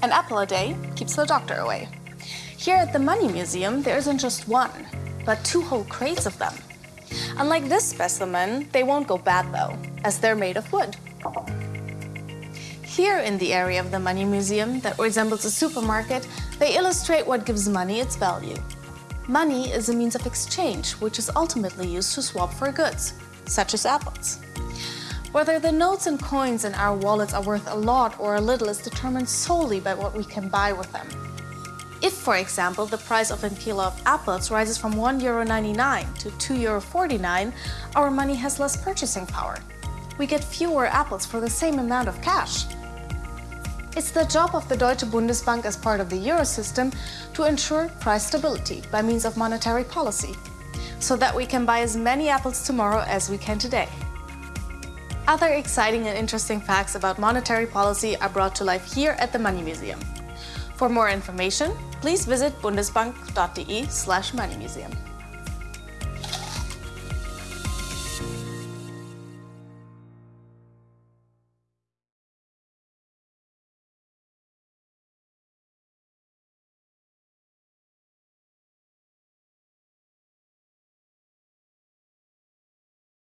An apple a day keeps the doctor away. Here at the Money Museum, there isn't just one, but two whole crates of them. Unlike this specimen, they won't go bad though, as they're made of wood. Here in the area of the Money Museum that resembles a supermarket, they illustrate what gives money its value. Money is a means of exchange, which is ultimately used to swap for goods, such as apples. Whether the notes and coins in our wallets are worth a lot or a little is determined solely by what we can buy with them. If, for example, the price of a kilo of apples rises from €1.99 to €2.49, our money has less purchasing power. We get fewer apples for the same amount of cash. It's the job of the Deutsche Bundesbank as part of the euro system to ensure price stability by means of monetary policy, so that we can buy as many apples tomorrow as we can today. Other exciting and interesting facts about monetary policy are brought to life here at the Money Museum. For more information, please visit bundesbank.de slash moneymuseum.